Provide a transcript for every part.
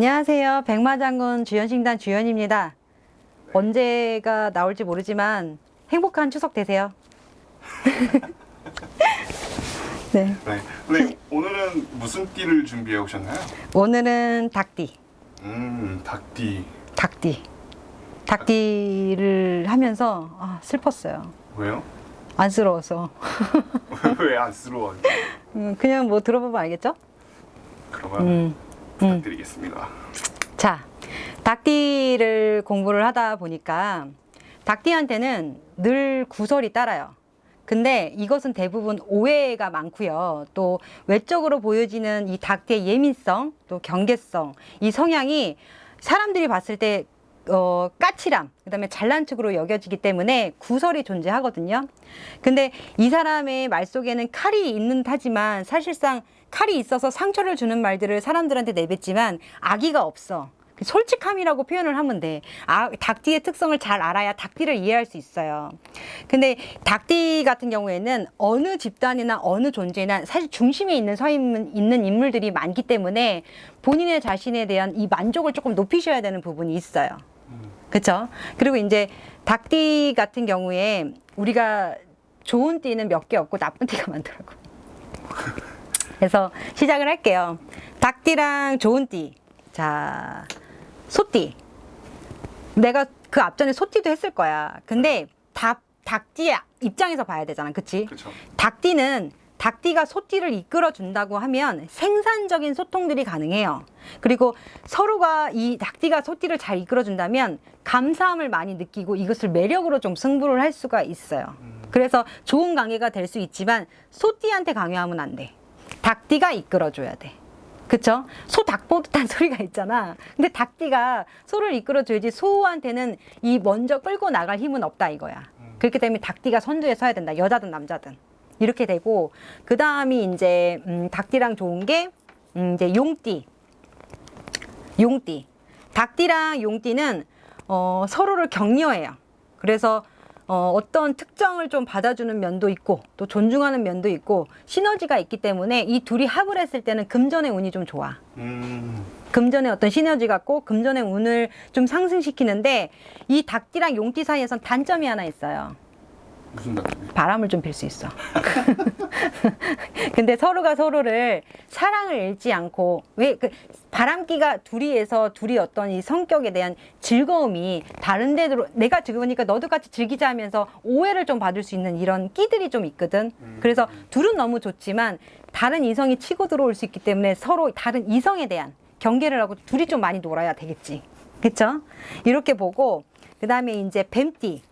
안녕하세요. 백마장군 주연식단 주연입니다. 언제가 나올지 모르지만 행복한 추석 되세요. 네. 네. 근데 오늘은 무슨 띠를 준비해 오셨나요? 오늘은 닭띠. 음, 닭띠. 닭띠. 닭띠를 하면서 아, 슬펐어요. 왜요? 안쓰러워서. 왜 안쓰러워요? 음, 그냥 뭐 들어보면 알겠죠? 그러면 음. 부탁드리겠습니다. 자, 닭띠를 공부를 하다 보니까 닭띠한테는 늘 구설이 따라요. 근데 이것은 대부분 오해가 많고요. 또 외적으로 보여지는 이 닭띠의 예민성, 또 경계성, 이 성향이 사람들이 봤을 때 어, 까칠함, 그 다음에 잘난 척으로 여겨지기 때문에 구설이 존재하거든요. 근데 이 사람의 말 속에는 칼이 있는 타지만 사실상 칼이 있어서 상처를 주는 말들을 사람들한테 내뱉지만 악의가 없어. 솔직함이라고 표현을 하면 돼. 아, 닭띠의 특성을 잘 알아야 닭띠를 이해할 수 있어요. 근데 닭띠 같은 경우에는 어느 집단이나 어느 존재나 사실 중심에 있는 서 있는, 있는 인물들이 많기 때문에 본인의 자신에 대한 이 만족을 조금 높이셔야 되는 부분이 있어요. 그쵸? 그리고 이제 닭띠 같은 경우에 우리가 좋은 띠는 몇 개 없고 나쁜 띠가 많더라고. 그래서 시작을 할게요. 닭띠랑 좋은 띠. 자, 소띠. 내가 그 앞전에 소띠도 했을 거야. 근데 닭, 닭띠 입장에서 봐야 되잖아. 그치? 그렇죠. 닭띠는 닭띠가 소띠를 이끌어 준다고 하면 생산적인 소통들이 가능해요. 그리고 서로가 이 닭띠가 소띠를 잘 이끌어 준다면 감사함을 많이 느끼고 이것을 매력으로 좀 승부를 할 수가 있어요. 그래서 좋은 관계가 될 수 있지만 소띠한테 강요하면 안 돼. 닭띠가 이끌어 줘야 돼. 그쵸? 소 닭 보듯한 소리가 있잖아. 근데 닭띠가 소를 이끌어 줘야지 소한테는 이 먼저 끌고 나갈 힘은 없다 이거야. 그렇기 때문에 닭띠가 선두에 서야 된다. 여자든 남자든. 이렇게 되고 그 다음이 이제 음, 닭띠랑 좋은 게 음, 이제 용띠 용띠 닭띠랑 용띠는 어, 서로를 격려해요 그래서 어, 어떤 특정을 좀 받아주는 면도 있고 또 존중하는 면도 있고 시너지가 있기 때문에 이 둘이 합을 했을 때는 금전의 운이 좀 좋아. 음, 금전의 어떤 시너지 같고 금전의 운을 좀 상승시키는데 이 닭띠랑 용띠 사이에선 단점이 하나 있어요 무슨 닭띠? 바람을 좀필수 있어. 근데 서로가 서로를 사랑을 잃지 않고 왜 그 바람기가 둘이에서 둘이 어떤 이 성격에 대한 즐거움이 다른 데로 내가 즐거우니까 너도 같이 즐기자 하면서 오해를 좀 받을 수 있는 이런 끼들이 좀 있거든. 그래서 둘은 너무 좋지만 다른 이성이 치고 들어올 수 있기 때문에 서로 다른 이성에 대한 경계를 하고 둘이 좀 많이 놀아야 되겠지. 그쵸? 이렇게 보고 그 다음에 이제 뱀띠,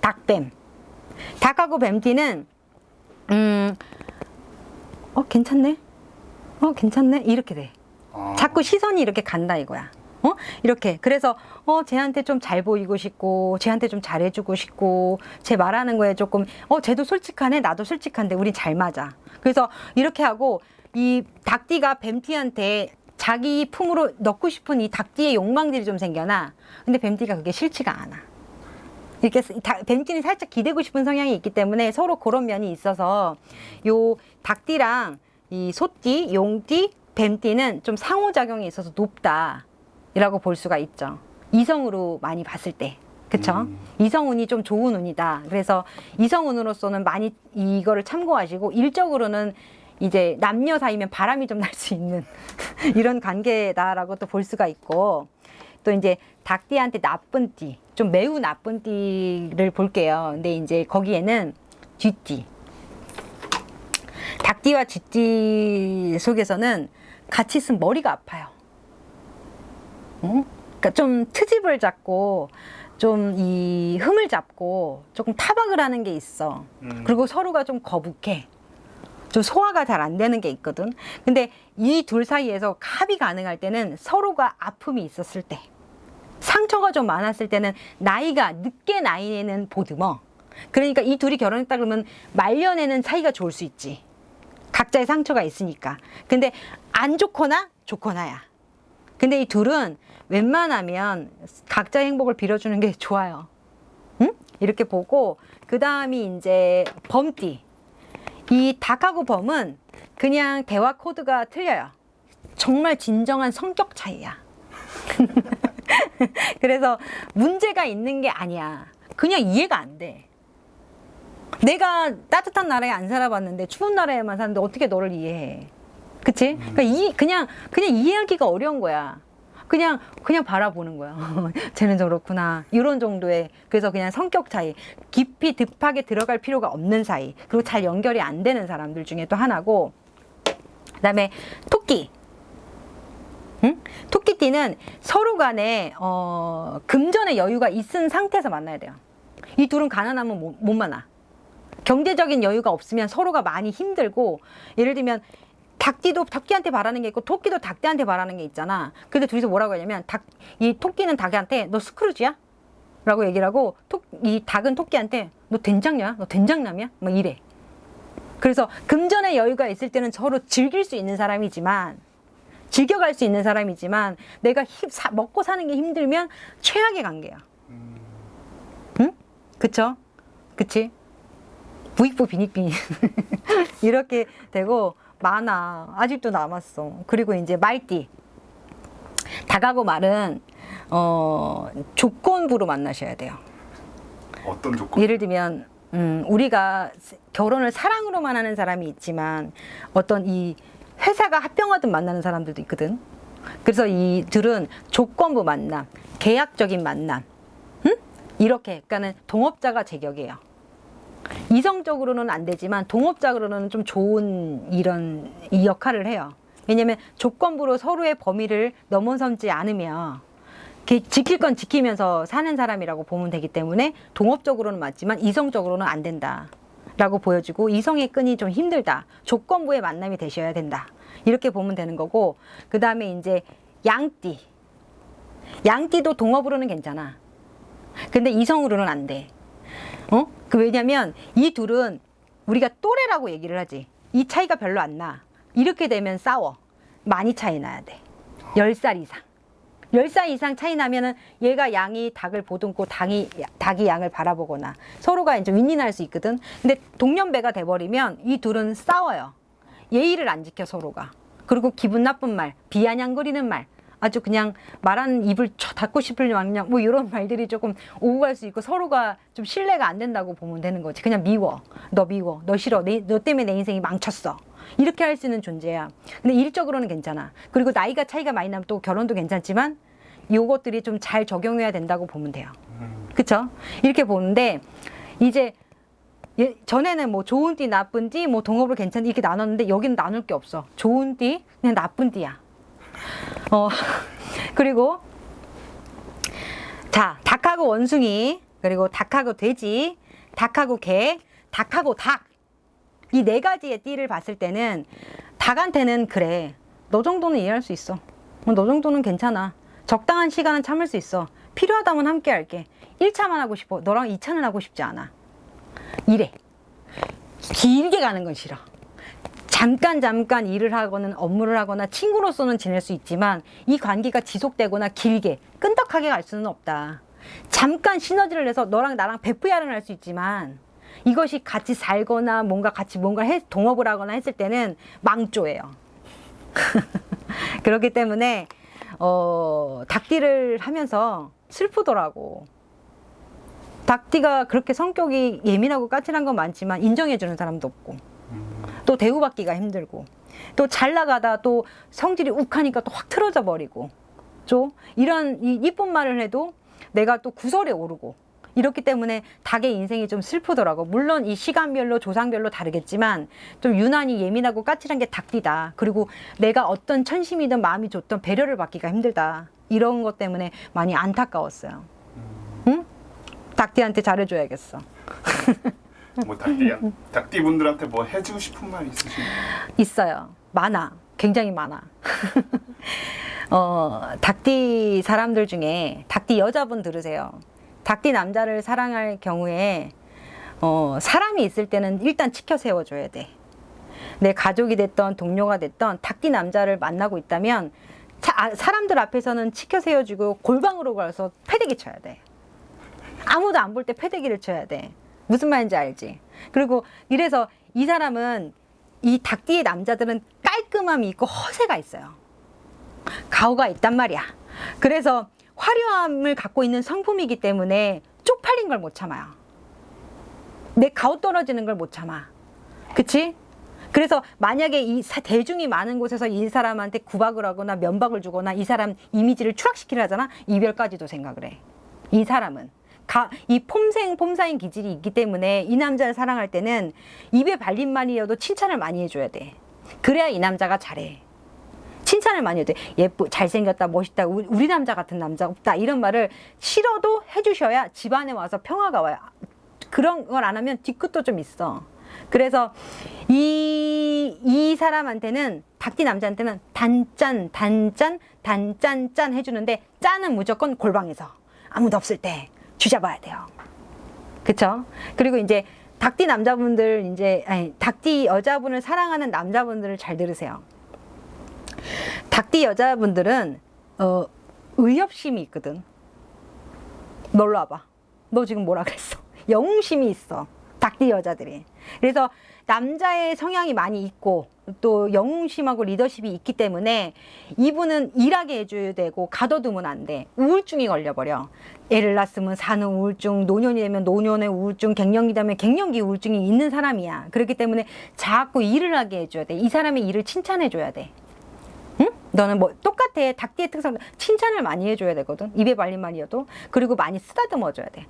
닭뱀. 닭하고 뱀띠는 음, 어 괜찮네, 어 괜찮네 이렇게 돼. 아, 자꾸 시선이 이렇게 간다 이거야. 어 이렇게 그래서 어 쟤한테 좀 잘 보이고 싶고 쟤한테 좀 잘해주고 싶고 쟤 말하는 거에 조금 어 쟤도 솔직하네 나도 솔직한데 우리 잘 맞아. 그래서 이렇게 하고 이 닭띠가 뱀띠한테 자기 품으로 넣고 싶은 이 닭띠의 욕망들이 좀 생겨나. 근데 뱀띠가 그게 싫지가 않아. 이렇게 다- 뱀띠는 살짝 기대고 싶은 성향이 있기 때문에 서로 그런 면이 있어서 요 닭띠랑 이 소띠, 용띠, 뱀띠는 좀 상호작용이 있어서 높다라고 볼 수가 있죠. 이성으로 많이 봤을 때. 그쵸? 음. 이성운이 좀 좋은 운이다. 그래서 이성운으로서는 많이 이거를 참고하시고 일적으로는 이제 남녀 사이면 바람이 좀 날 수 있는 이런 관계다라고 또 볼 수가 있고 또 이제 닭띠한테 나쁜 띠, 좀 매우 나쁜 띠를 볼게요. 근데 이제 거기에는 쥐띠. 닭띠와 쥐띠 속에서는 같이 있으면 머리가 아파요. 어? 그러니까 좀 트집을 잡고 좀 이 흠을 잡고 조금 타박을 하는 게 있어. 음. 그리고 서로가 좀 거북해. 좀 소화가 잘 안 되는 게 있거든. 근데 이 둘 사이에서 합이 가능할 때는 서로가 아픔이 있었을 때, 상처가 좀 많았을 때는 나이가 늦게 나이에는 보듬어. 그러니까 이 둘이 결혼했다 그러면 말년에는 사이가 좋을 수 있지. 각자의 상처가 있으니까. 근데 안 좋거나 좋거나야. 근데 이 둘은 웬만하면 각자의 행복을 빌어주는 게 좋아요. 응? 이렇게 보고 그 다음이 이제 범띠. 이 닭하고 범은 그냥 대화 코드가 틀려요. 정말 진정한 성격 차이야. 그래서 문제가 있는 게 아니야. 그냥 이해가 안 돼. 내가 따뜻한 나라에 안 살아봤는데 추운 나라에만 사는데 어떻게 너를 이해해? 그치? 그러니까 이, 그냥, 그냥 이해하기가 어려운 거야. 그냥, 그냥 바라보는 거야. 쟤는 저렇구나. 이런 정도의. 그래서 그냥 성격 차이. 깊이 딥하게 들어갈 필요가 없는 사이. 그리고 잘 연결이 안 되는 사람들 중에 또 하나고. 그 다음에 토끼. 응? 토끼띠는 서로 간에, 어, 금전의 여유가 있은 상태에서 만나야 돼요. 이 둘은 가난하면 못, 못 만나. 경제적인 여유가 없으면 서로가 많이 힘들고 예를 들면 닭띠도 토끼한테 바라는 게 있고 토끼도 닭띠한테 바라는 게 있잖아. 근데 둘이서 뭐라고 하냐면 닭, 이 토끼는 닭한테 너 스크루지야? 라고 얘기를 하고 토, 이 닭은 토끼한테 너 된장녀야? 너 된장남이야? 막 이래. 그래서 금전의 여유가 있을 때는 서로 즐길 수 있는 사람이지만 즐겨갈 수 있는 사람이지만 내가 힘, 사, 먹고 사는 게 힘들면 최악의 관계야. 응? 그쵸? 그치? 부익부 빈익빈 이렇게 되고 많아. 아직도 남았어. 그리고 이제 말띠. 닭하고 말은 어 조건부로 만나셔야 돼요. 어떤 조건? 예를 들면 음, 우리가 결혼을 사랑으로만 하는 사람이 있지만 어떤 이 회사가 합병하듯 만나는 사람들도 있거든. 그래서 이들은 조건부 만남 계약적인 만남. 응? 이렇게 그러니까는 동업자가 제격이에요 이성적으로는 안 되지만 동업적으로는 좀 좋은 이런 이 역할을 해요. 왜냐하면 조건부로 서로의 범위를 넘어서지 않으면 이렇게 지킬 건 지키면서 사는 사람이라고 보면 되기 때문에 동업적으로는 맞지만 이성적으로는 안 된다. 라고 보여지고 이성의 끈이 좀 힘들다. 조건부의 만남이 되셔야 된다. 이렇게 보면 되는 거고 그 다음에 이제 양띠. 양띠도 동업으로는 괜찮아. 근데 이성으로는 안 돼. 어? 그 왜냐면 이 둘은 우리가 또래라고 얘기를 하지. 이 차이가 별로 안 나. 이렇게 되면 싸워. 많이 차이 나야 돼. 10살 이상. 10살 이상 차이 나면은 얘가 양이 닭을 보듬고 닭이, 닭이 양을 바라보거나 서로가 이제 윈윈할 수 있거든. 근데 동년배가 돼버리면 이 둘은 싸워요. 예의를 안 지켜 서로가. 그리고 기분 나쁜 말, 비아냥거리는 말, 아주 그냥 말하는 입을 쳐 닫고 싶을 망냥 뭐 이런 말들이 조금 오고 갈 수 있고 서로가 좀 신뢰가 안 된다고 보면 되는 거지. 그냥 미워. 너 미워. 너 싫어. 내, 너 때문에 내 인생이 망쳤어. 이렇게 할 수 있는 존재야. 근데 일적으로는 괜찮아. 그리고 나이가 차이가 많이 나면 또 결혼도 괜찮지만 요것들이 좀 잘 적용해야 된다고 보면 돼요. 그쵸? 이렇게 보는데 이제 예, 전에는 뭐 좋은 띠, 나쁜 띠, 뭐 동업을 괜찮 이렇게 나눴는데 여기는 나눌 게 없어. 좋은 띠, 그냥 나쁜 띠야. 어, 그리고 자, 닭하고 원숭이, 그리고 닭하고 돼지, 닭하고 개, 닭하고 닭. 이 네 가지의 띠를 봤을 때는 닭한테는 그래. 너 정도는 이해할 수 있어. 어, 너 정도는 괜찮아. 적당한 시간은 참을 수 있어. 필요하다면 함께 할게. 1차만 하고 싶어. 너랑 2차는 하고 싶지 않아. 이래. 길게 가는 건 싫어. 잠깐 잠깐 일을 하거나 업무를 하거나 친구로서는 지낼 수 있지만 이 관계가 지속되거나 길게 끈덕하게 갈 수는 없다. 잠깐 시너지를 내서 너랑 나랑 베프야를 할 수 있지만 이것이 같이 살거나 뭔가 같이 뭔가 해, 동업을 하거나 했을 때는 망조예요. 그렇기 때문에 어, 닭띠를 하면서 슬프더라고. 닭띠가 그렇게 성격이 예민하고 까칠한 건 많지만 인정해주는 사람도 없고 또 대우받기가 힘들고 또 잘 나가다 또 성질이 욱하니까 또 확 틀어져 버리고 좀 이런 이 이쁜 말을 해도 내가 또 구설에 오르고 이렇기 때문에 닭의 인생이 좀 슬프더라고. 물론 이 시간별로 조상별로 다르겠지만 좀 유난히 예민하고 까칠한 게 닭띠다. 그리고 내가 어떤 천심이든 마음이 좋든 배려를 받기가 힘들다. 이런 것 때문에 많이 안타까웠어요. 응? 닭띠한테 잘해줘야겠어 뭐 닭띠 분들한테 뭐 해주고 싶은 말 있으신가요? 있어요. 많아. 굉장히 많아. 어, 닭띠 사람들 중에 닭띠 여자분 들으세요. 닭띠 남자를 사랑할 경우에 어, 사람이 있을 때는 일단 치켜 세워줘야 돼. 내 가족이 됐던 동료가 됐던 닭띠 남자를 만나고 있다면 차- 아, 사람들 앞에서는 치켜 세워주고 골방으로 가서 패대기 쳐야 돼. 아무도 안 볼 때 패대기를 쳐야 돼. 무슨 말인지 알지? 그리고 이래서 이 사람은 이 닭띠의 남자들은 깔끔함이 있고 허세가 있어요. 가오가 있단 말이야. 그래서 화려함을 갖고 있는 성품이기 때문에 쪽팔린 걸 못 참아요. 내 가오 떨어지는 걸 못 참아. 그치? 그래서 만약에 이 사- 대중이 많은 곳에서 이 사람한테 구박을 하거나 면박을 주거나 이 사람 이미지를 추락시키려 하잖아. 이별까지도 생각을 해. 이 사람은. 가, 이 폼생 폼사인 기질이 있기 때문에 이 남자를 사랑할 때는 입에 발린 말이어도 칭찬을 많이 해줘야 돼. 그래야 이 남자가 잘해. 칭찬을 많이 해도 돼. 예쁘, 잘생겼다, 멋있다, 우리, 우리 남자 같은 남자 없다. 이런 말을 싫어도 해주셔야 집안에 와서 평화가 와요. 그런 걸 안 하면 뒤끝도 좀 있어. 그래서 이, 이 사람한테는, 닭띠 남자한테는 단짠, 단짠, 단짠, 짠 해주는데, 짠은 무조건 골방에서. 아무도 없을 때 쥐잡아야 돼요. 그쵸? 그리고 이제 닭띠 남자분들, 이제, 아니, 닭띠 여자분을 사랑하는 남자분들을 잘 들으세요. 닭띠 여자분들은, 어, 의협심이 있거든. 놀러 와봐. 너 지금 뭐라 그랬어? 영웅심이 있어. 닭띠 여자들이. 그래서 남자의 성향이 많이 있고 또 영웅심하고 리더십이 있기 때문에 이분은 일하게 해줘야 되고 가둬두면 안 돼. 우울증이 걸려버려. 애를 낳았으면 사는 우울증, 노년이 되면 노년의 우울증, 갱년기 되면 갱년기 우울증이 있는 사람이야. 그렇기 때문에 자꾸 일을 하게 해줘야 돼. 이 사람의 일을 칭찬해줘야 돼. 응? 너는 뭐 똑같아. 닭띠의 특성 칭찬을 많이 해줘야 되거든. 입에 발린 말이어도 그리고 많이 쓰다듬어줘야 돼.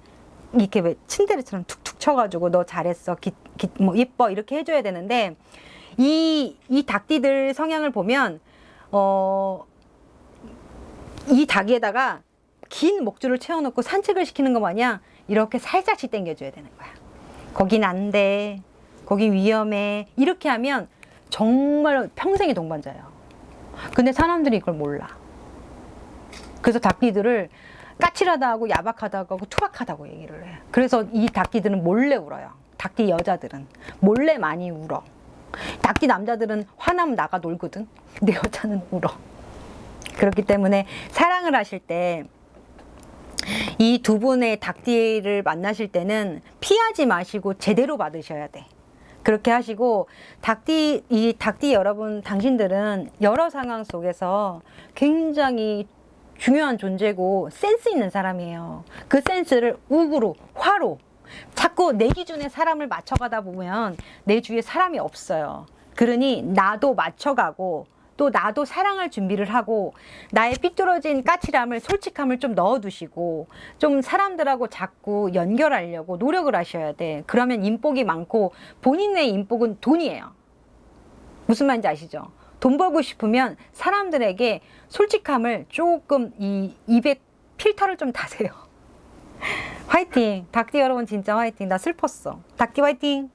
이렇게 왜 침대리처럼 툭툭 쳐가지고 너 잘했어, 기, 기, 뭐 예뻐 이렇게 해줘야 되는데 이 이 닭띠들 성향을 보면 어. 이 닭에다가 긴 목줄을 채워놓고 산책을 시키는 것 마냥 이렇게 살짝씩 당겨줘야 되는 거야. 거긴 안 돼. 거긴 위험해. 이렇게 하면 정말 평생의 동반자예요. 근데 사람들이 이걸 몰라. 그래서 닭띠들을 까칠하다고 야박하다고 하고 투박하다고 얘기를 해. 그래서 이 닭띠들은 몰래 울어요. 닭띠 여자들은 몰래 많이 울어. 닭띠 남자들은 화나면 나가 놀거든. 근데 여자는 울어. 그렇기 때문에 사랑을 하실 때 이 두 분의 닭띠를 만나실 때는 피하지 마시고 제대로 받으셔야 돼. 그렇게 하시고 닭띠 이 닭띠 여러분 당신들은 여러 상황 속에서 굉장히 중요한 존재고 센스 있는 사람이에요. 그 센스를 우구로 화로 자꾸 내 기준에 사람을 맞춰가다 보면 내 주위에 사람이 없어요. 그러니 나도 맞춰가고 또 나도 사랑할 준비를 하고 나의 삐뚤어진 까칠함을 솔직함을 좀 넣어두시고 좀 사람들하고 자꾸 연결하려고 노력을 하셔야 돼. 그러면 인복이 많고 본인의 인복은 돈이에요. 무슨 말인지 아시죠? 돈 벌고 싶으면 사람들에게 솔직함을 조금 이 입에 필터를 좀 다세요. 화이팅! 닭띠 여러분 진짜 화이팅! 나 슬펐어. 닭띠 화이팅!